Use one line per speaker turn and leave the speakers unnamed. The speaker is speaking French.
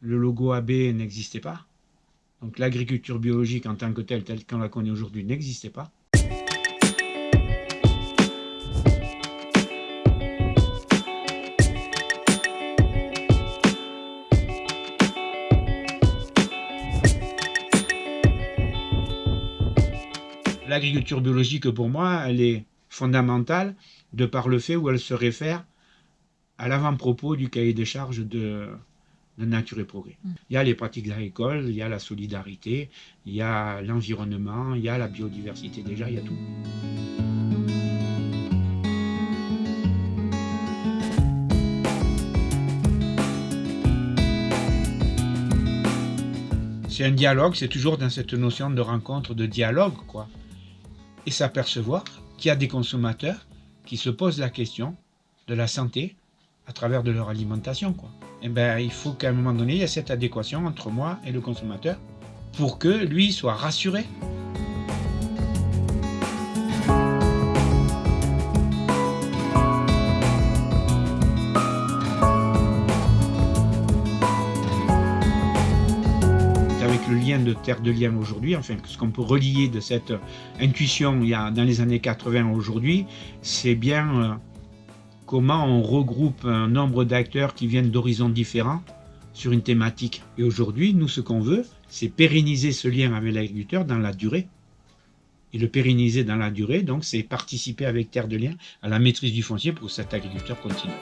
le logo AB n'existait pas. Donc l'agriculture biologique en tant que telle, telle qu'on la connaît aujourd'hui, n'existait pas. L'agriculture biologique, pour moi, elle est fondamentale de par le fait où elle se réfère à l'avant-propos du cahier des charges de, de Nature et Progrès.
Mm.
Il y a les pratiques agricoles, il y a la solidarité, il y a l'environnement, il y a la biodiversité déjà, il y a tout. C'est un dialogue, c'est toujours dans cette notion de rencontre, de dialogue, quoi. Et s'apercevoir qu'il y a des consommateurs qui se posent la question de la santé à travers de leur alimentation, quoi. Et ben, il faut qu'à un moment donné, il y ait cette adéquation entre moi et le consommateur pour que lui soit rassuré. avec le lien de Terre de Liens aujourd'hui, enfin ce qu'on peut relier de cette intuition il y a, dans les années 80 aujourd'hui, c'est bien euh, comment on regroupe un nombre d'acteurs qui viennent d'horizons différents sur une thématique. Et aujourd'hui, nous, ce qu'on veut, c'est pérenniser ce lien avec l'agriculteur dans la durée. Et le pérenniser dans la durée, donc, c'est participer avec Terre de Liens à la maîtrise du foncier pour que cet agriculteur continue.